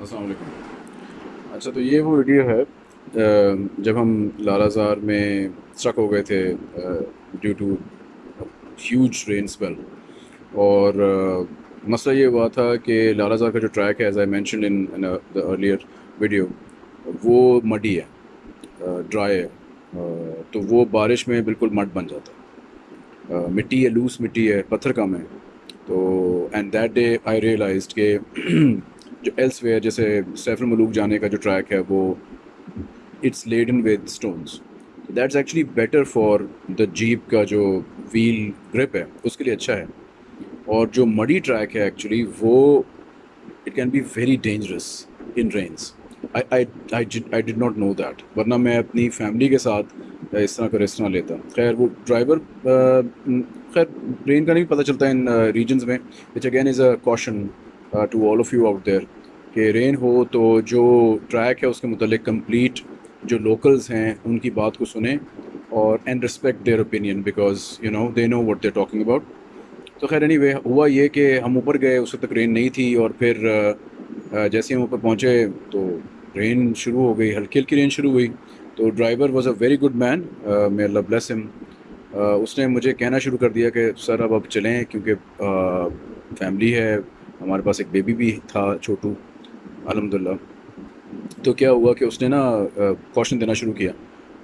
السلام علیکم۔ اچھا تو یہ وہ ویڈیو ہے جب ہم لالا زار میں اسٹرک ہو گئے تھے due to huge rain spell اور مسئلہ یہ ہوا تھا کہ لالا زار کا جو ٹریک ہے as I mention in the earlier video وہ مڈی ہے ڈرائی ہے تو وہ بارش میں بالکل مڈ بن جاتا ہے۔ مٹی ہے لوس مٹی ہے، پتھر کم ہے۔ تو and that day I realized کہ جو ایلس ویئر جیسے سیف الملوک جانے کا جو ٹریک ہے وہ it's laid in with stones that's actually better for the jeep کا جو ویل گرپ ہے، اس کے لیے اچھا ہے. اور جو مڈی ٹریک ہے ایکچولی وہ it can be very dangerous in rains I did not know that ورنہ میں اپنی فیملی کے ساتھ اس طرح کا رسک نہ لیتا. خیر، وہ ڈرائیور خیر ٹرین کا نہیں پتہ چلتا ان ریجنز میں which again is a caution to all of you out there کہ رین ہو تو جو ٹریک ہے اس کے متعلق کمپلیٹ جو لوکلز ہیں ان کی بات کو سنیں اور and respect their opinion because you know they know what they talking about تو خیر اینی وے ہوا یہ کہ ہم اوپر گئے، اس وقت تک رین نہیں تھی اور پھر uh, uh, جیسے ہم اوپر پہنچے تو رین شروع ہو گئی، ہلکی ہلکی رین شروع ہوئی۔ تو driver was a very good man may Allah bless ہم اس نے مجھے کہنا شروع کر دیا کہ سر اب اب چلیں کیونکہ uh, فیملی ہے ہمارے پاس ایک بیبی بھی تھا چھوٹو الحمد للہ تو کیا ہوا کہ اس نے نا کوشن دینا شروع کیا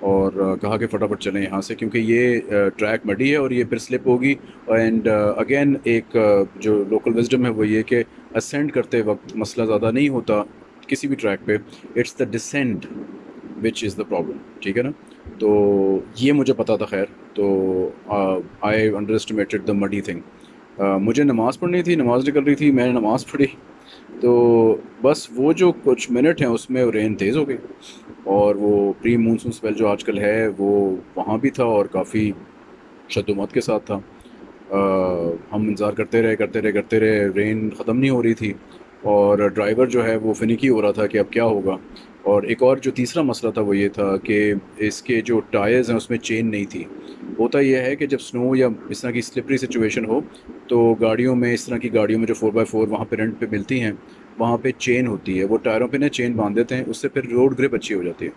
اور کہا کہ فٹافٹ چلیں یہاں سے کیونکہ یہ ٹریک مڈی ہے اور یہ پھر سلپ ہوگی۔ اینڈ اگین ایک جو لوکل وزڈم ہے وہ یہ کہ اسینڈ کرتے وقت مسئلہ زیادہ نہیں ہوتا کسی بھی ٹریک پہ۔ It's the descend which is the problem ٹھیک ہے نا؟ تو یہ مجھے پتا تھا، خیر۔ تو I underestimated the muddy thing مجھے نماز پڑھنی تھی، نماز نکل رہی تھی، میں نے نماز پڑھی۔ تو بس وہ جو کچھ منٹ ہیں، اس میں رین تیز ہو گئی۔ اور وہ پری مونسون اسپیل جو آج کل ہے، وہ وہاں بھی تھا اور کافی شد و مت کے ساتھ تھا۔ ہم انتظار کرتے رہے کرتے رہے کرتے رہے رین ختم نہیں ہو رہی تھی۔ اور ڈرائیور جو ہے، وہ فنکی ہو رہا تھا کہ اب کیا ہوگا۔ اور ایک اور جو تیسرا مسئلہ تھا وہ یہ تھا کہ اس کے جو ٹائرز ہیں اس میں چین نہیں تھی۔ ہوتا یہ ہے کہ جب سنو یا اس طرح کی سلپری سچویشن ہو، تو گاڑیوں میں اس طرح کی گاڑیوں میں جو فور بائی فور وہاں پہ رینٹ پہ ملتی ہیں، وہاں پہ چین ہوتی ہے۔ وہ ٹائروں پہ نا چین باندھ دیتے ہیں، اس سے پھر روڈ گرپ اچھی ہو جاتی ہے۔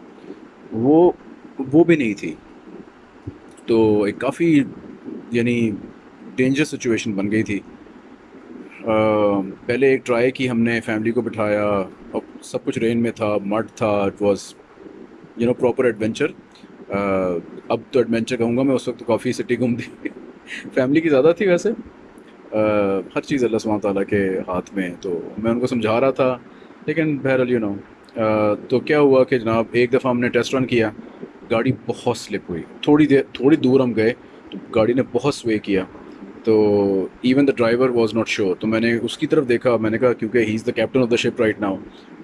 وہ وہ بھی نہیں تھی۔ تو ایک کافی یعنی ڈینجرس سچویشن بن گئی تھی۔ پہلے ایک ٹرائی کی ہم نے، فیملی کو بٹھایا اور سب کچھ رین میں تھا، مڈ تھا it was you know proper adventure اب تو ایڈونچر کہوں گا میں، اس وقت کافی سٹی گھوم دی۔ فیملی کی زیادہ تھی ویسے۔ ہر چیز اللہ سبحانہ تعالیٰ کے ہاتھ میں۔ تو میں ان کو سمجھا رہا تھا، لیکن بہرحال یو نو تو کیا ہوا کہ جناب، ایک دفعہ ہم نے ٹیسٹ رن کیا، گاڑی بہت سلپ ہوئی۔ تھوڑی دیر، تھوڑی دور ہم گئے، تو گاڑی نے بہت سوے کیا۔ تو even the driver was not sure تو میں نے اس کی طرف دیکھا، میں نے کہا کیونکہ he is the captain of the ship right now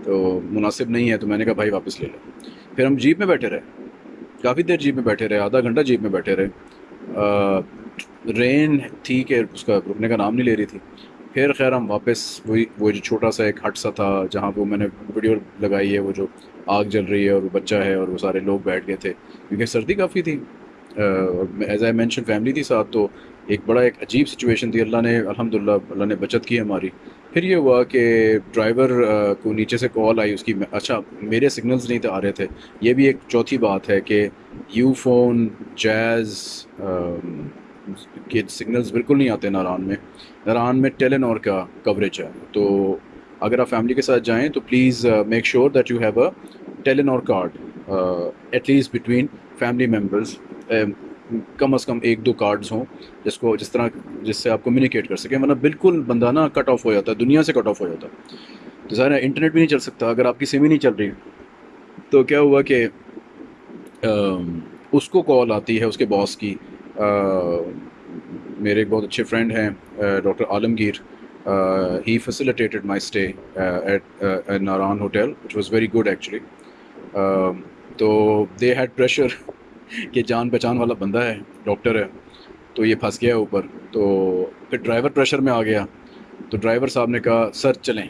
تو مناسب نہیں ہے، تو میں نے کہا بھائی واپس لے لو۔ پھر ہم جیپ میں بیٹھے رہے۔ کافی دیر جیپ میں بیٹھے رہے، آدھا گھنٹہ جیپ میں بیٹھے رہے۔ رین تھی کہ اس کا رکنے کا نام نہیں لے رہی تھی۔ پھر خیر ہم واپس، وہی، وہ جو چھوٹا سا ایک ہٹ سا تھا، جہاں پہ میں نے ویڈیو لگائی ہے، وہ جو آگ جل رہی ہے اور وہ بچہ ہے اور وہ سارے لوگ بیٹھ گئے تھے۔ کیونکہ سردی کافی تھی۔ ایز آئی مینشن فیملی تھی ساتھ، تو ایک بڑا ایک عجیب سچویشن تھی۔ اللہ نے الحمد للہ اللہ نے بچت کی ہماری۔ پھر یہ ہوا کہ ڈرائیور کو نیچے سے کال آئی، اس کی اچھا میرے سگنلز نہیں آ رہے تھے۔ یہ بھی ایک چوتھی بات ہے کہ یو فون جیز کے سگنلز بالکل نہیں آتے ناران میں۔ ناران میں ٹیلن کا کوریج ہے۔ تو اگر آپ فیملی کے ساتھ جائیں تو please make sure that you have a Telenor اور card at least between family members کم از کم ایک دو کارڈز ہوں جس کو جس طرح جس سے آپ کمیونیکیٹ کر سکیں، ورنہ بالکل بندہ نا کٹ آف ہو جاتا ہے، دنیا سے کٹ آف ہو جاتا ہے۔ تو ظاہر ہے انٹرنیٹ بھی نہیں چل سکتا، اگر آپ کی سم ہی نہیں چل رہی تو کیا ہوا کہ اس کو کال آتی ہے، اس کے باس کی۔ میرے ایک بہت اچھے فرینڈ ہیں doctor Alamgir. He facilitated my stay at Naran hotel which was very good actually تو دے ہیڈ پریشر کہ جان پہچان والا بندہ ہے، ڈاکٹر ہے، تو یہ پھنس گیا اوپر۔ تو پھر ڈرائیور پریشر میں آ گیا۔ تو ڈرائیور صاحب نے کہا، سر، چلیں۔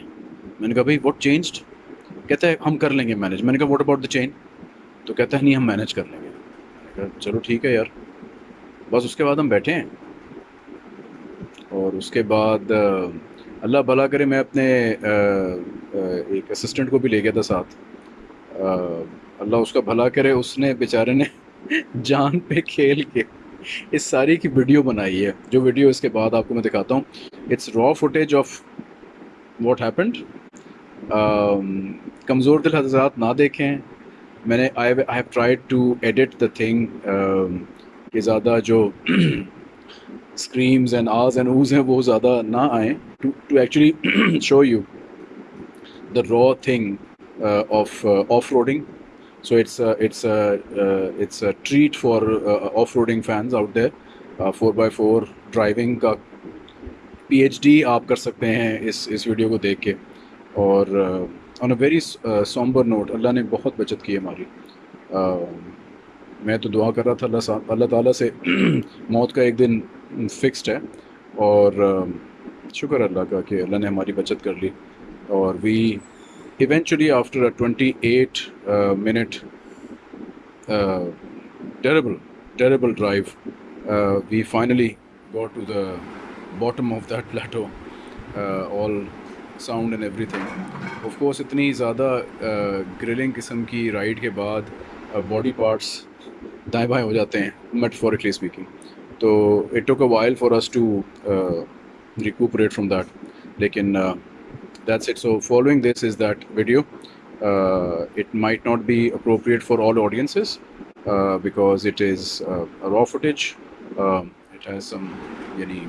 میں نے کہا، بھائی واٹ چینجڈ کہتا ہے، ہم کر لیں گے مینیج میں نے کہا واٹ اباؤٹ دا چین تو کہتا ہے، نہیں، ہم مینیج کر لیں گے۔ چلو ٹھیک ہے یار۔ بس اس کے بعد ہم بیٹھے ہیں۔ اور اس کے بعد، اللہ بھلا کرے، میں اپنے ایک اسسٹنٹ کو بھی لے گیا تھا ساتھ۔ اللہ اس کا بھلا کرے، اس نے بیچارے نے جان پہ کھیل کے اس ساری کی ویڈیو بنائی ہے۔ جو ویڈیو اس کے بعد آپ کو میں دکھاتا ہوں۔ اٹس را فوٹیج آف واٹ ہیپنڈ کمزور دل حضرات نہ دیکھیں۔ میں نے I have try to edit the thing کہ زیادہ جو screams and ahs and ohs ہیں، وہ زیادہ نہ آئیں۔ To actually show you the raw thing of off roading so it's it's it's treat for off roading fans out there four by four driving کا P H D آپ کر سکتے ہیں اس اس ویڈیو کو دیکھ کے اور on a very sombre note اللہ نے بہت بچت کی ہماری میں تو دعا کر رہا تھا اللہ اللہ تعالیٰ سے موت کا ایک دن فکسڈ ہے اور شکر اللہ کا کہ اللہ نے ہماری بچت کر لی اور we eventually after a twenty eight minute terrible terrible drive we finally go to the bottom of that plateau all sound and everything of course اتنی زیادہ گرلنگ قسم کی رائڈ کے بعد باڈی پارٹس دائیں بائیں ہو جاتے ہیں میٹفورکلی اسپیکنگ تو it took a while for us to recuperate from that لیکن that's it. So following this is that video. Uh, it might not be appropriate for all audiences uh, because it is uh, a raw footage. Um, it has some yani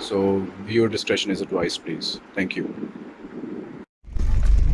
So viewer discretion is advised please. Thank you.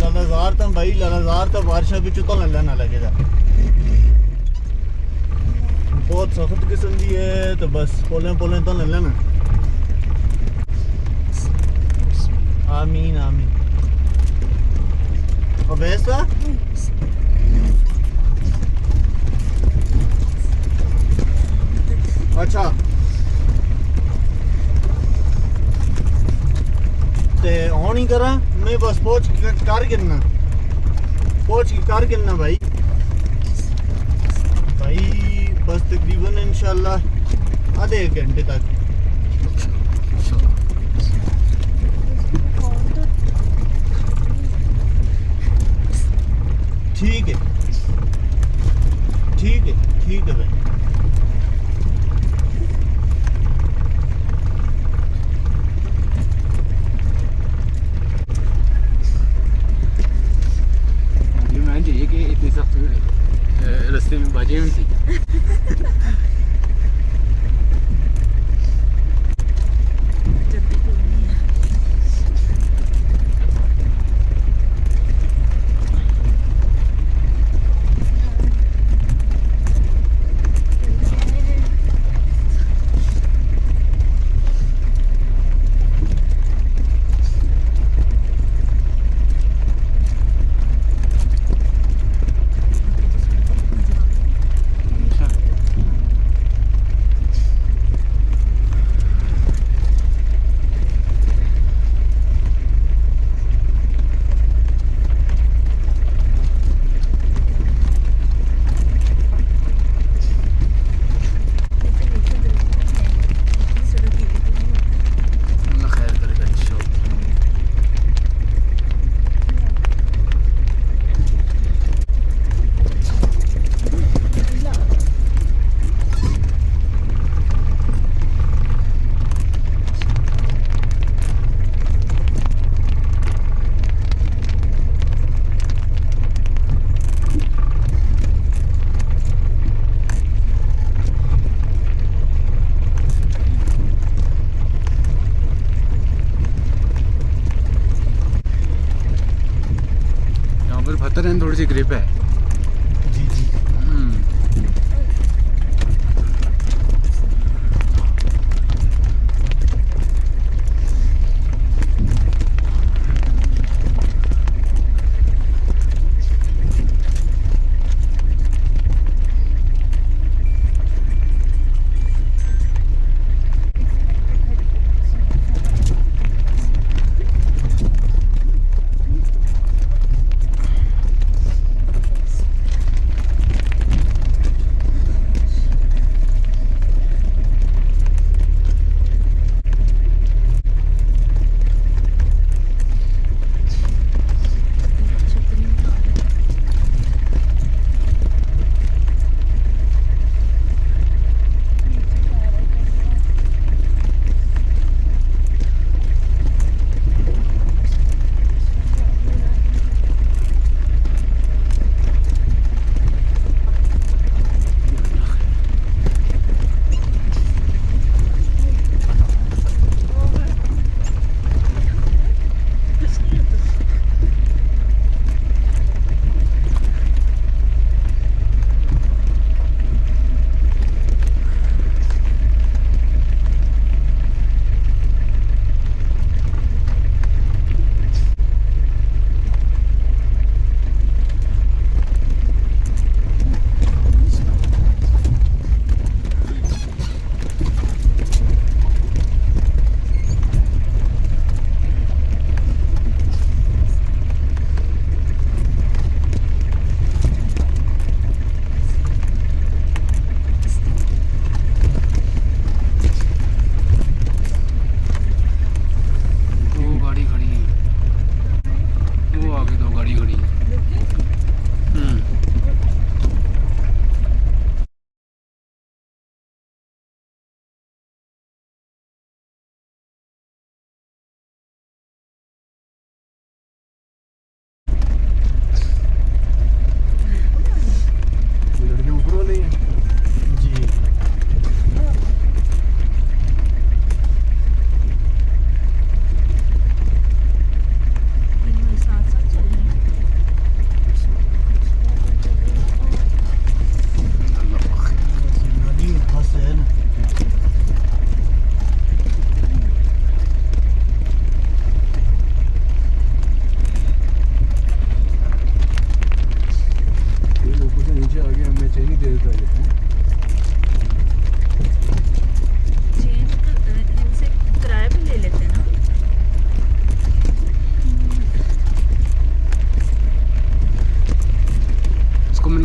ਲਲਜ਼ਾਰ bhai, ਭਾਈ ਲਲਜ਼ਾਰ ਤਾਂ ਬਾਰਿਸ਼ਾਂ ਵਿੱਚ ਤਾਂ ਲੱਲਾ ਨਾ ਲੱਗੇਗਾ ਬਹੁਤ ਸਖਤ ਕਿਸਮ ਦੀ ਹੈ ਤਾਂ ਬਸ ਪੋਲੇ ਪੋਲੇ ਤਾਂ ਲੱਲਾ ਨਾ لے لینا آمین آمین اور ویسا اچھا تے ہون ہی کرا، میں بس پہنچ کر گرنا پہنچ کر گرنا بھائی. بھائی، بس تقریباً انشاءاللہ آدھے گھنٹے تک. ٹھیک ہے ٹھیک ہے ٹھیک ہے بھائی میں چاہیے کہ اتنی سخت رستے میں باجی میں تھی اللہ خیر کرے گا انشاءاللہ یہاں پر پتھر ہیں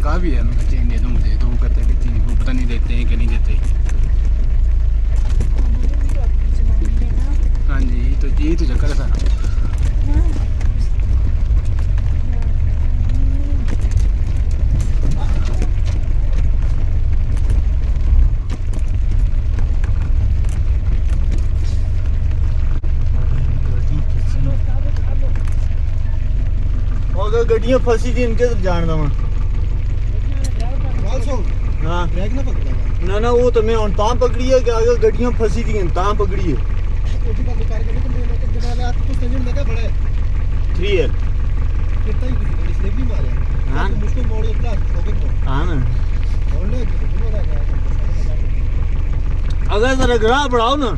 کہا بھی ہے۔ میں چین دے دوں مجھے تو وہ کہتے ہیں کہ چین وہ پتہ نہیں دیتے ہیں کہ نہیں دیتے ہاں جی تو یہی تو چکر ہے سارا۔ گڈیاں پھسی تھی ان کے جان دوں۔ ہاں۔ نہ نہ وہ تو میں ہن تاں پکڑی ہے کہ اگے گڈیاں پھسی دی ہیں تاں پکڑی ہے۔ پکڑ ہاں۔ ہاں، اگر ذرا گراہ بڑھاؤ نا۔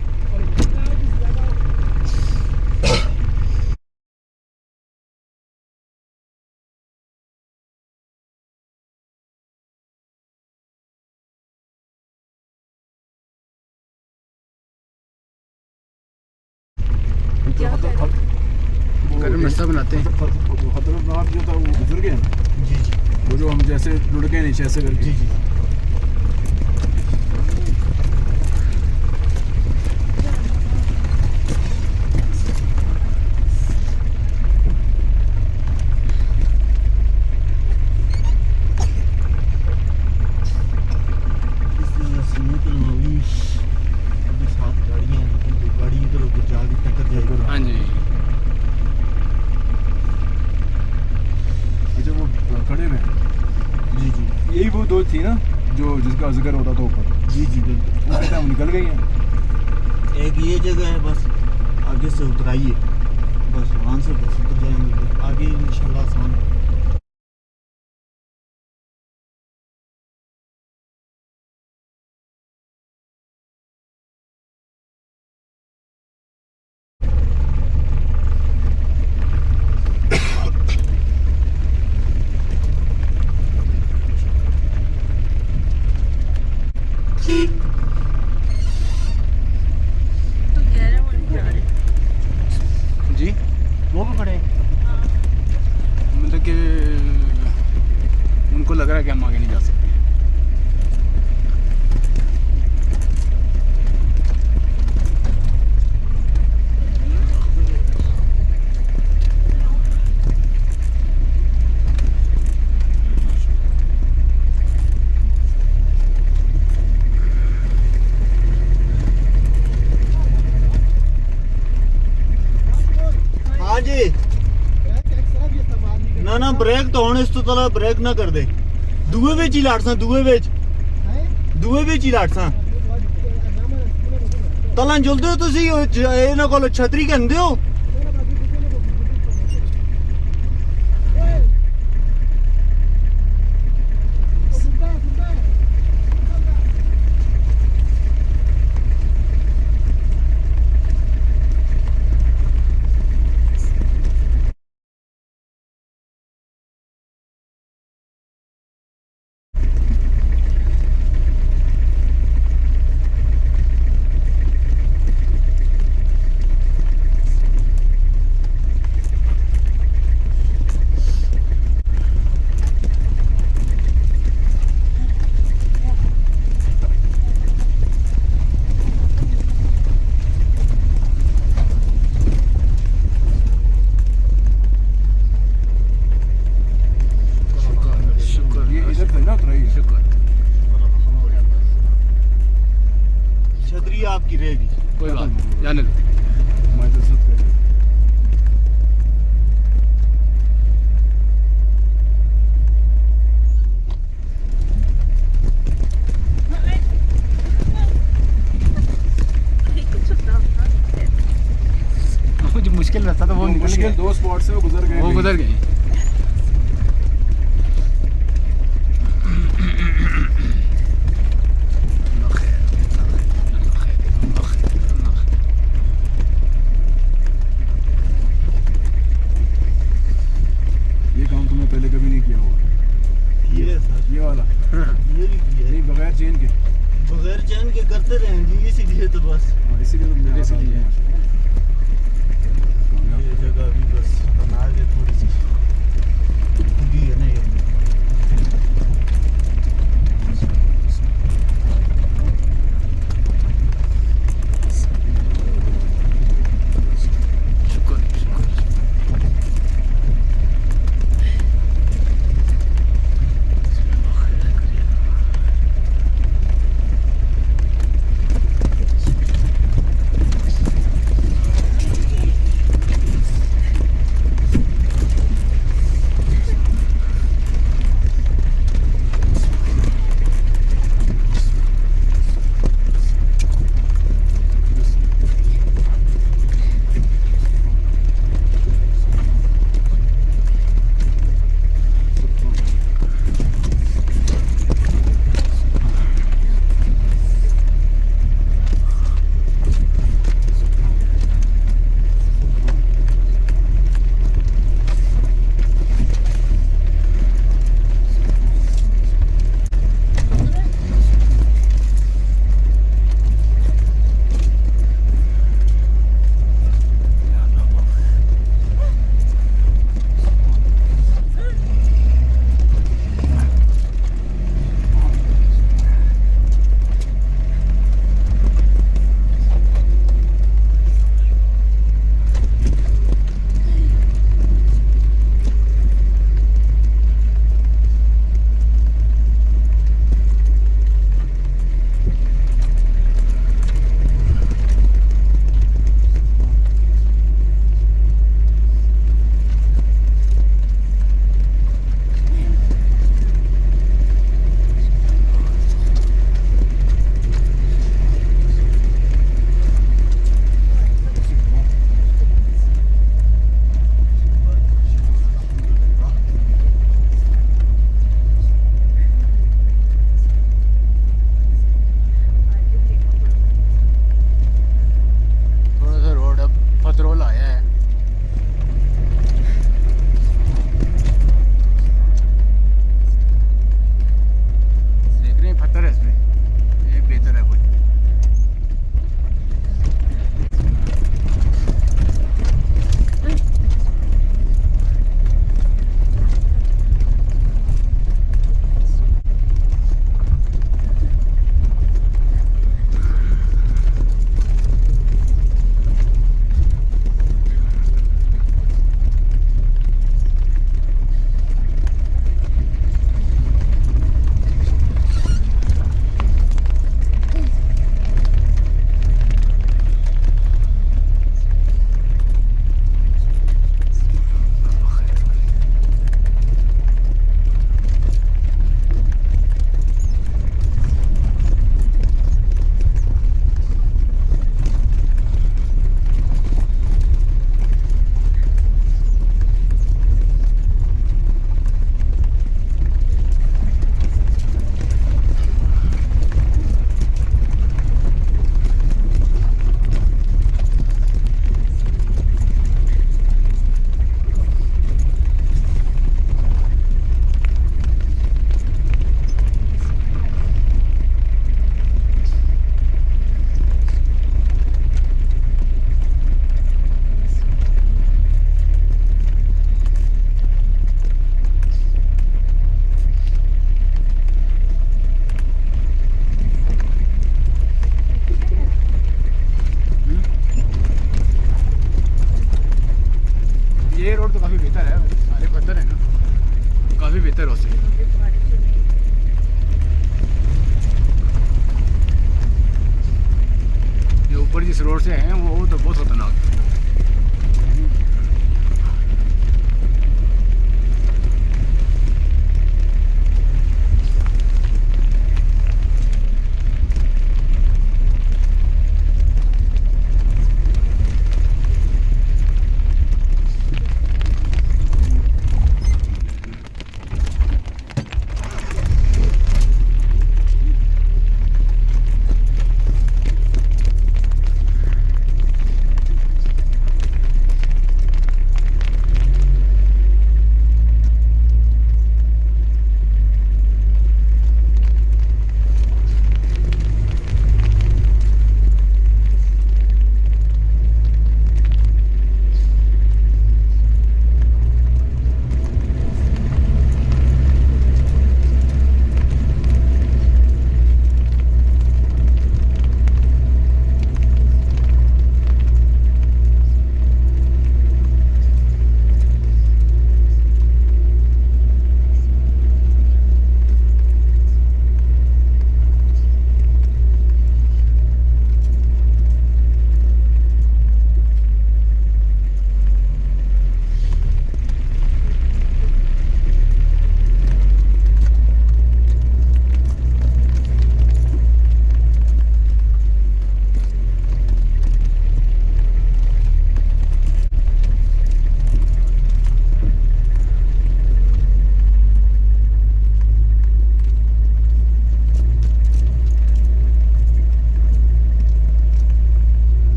رستہ بناتے ہیں۔ خطرناک جو تھا وہ گزر گیا۔ جی جی۔ وہ جو ہم جیسے لڑکے نیچے ایسے کر کے جی جی ہاں جی اچھا وہ کھڑے ہوئے ہیں جی جی یہی وہ دو تھی نا جو جس کا ذکر ہوتا تھا اوپر جی جی بالکل ہم نکل گئی ہیں ایک یہ جگہ ہے بس آگے سے اترائیے بس وہاں سے بس اتر جائیں گے آگے ان شاء اللہ آسمان ਨਾ ਨਾ ਬ੍ਰੇਕ ਤਾਂ ਹੁਣ ਇਸ ਤੋਂ ਤਲਾ ਬ੍ਰੇਕ ਨਾ ਕਰ ਦੇ ਦੂਏ ਵਿੱਚ ਹੀ ਲਾੜਸਾਂ ਦੂਏ ਵਿੱਚ। ਦੂਏ ਵਿੱਚ ਹੀ ਲਾੜਸਾਂ ਤਲਾਂ ਜੁਲਦੇ ਹੋ ਤੁਸੀਂ ਇਹਨਾਂ ਕੋਲ ਛਤਰੀ ਕਹਿੰਦੇ ਹੋ? بغیر چین کے۔ بغیر چین کے کرتے رہیں جی اسی لیے تو بس۔ ہاں، اسی لیے تو لیے۔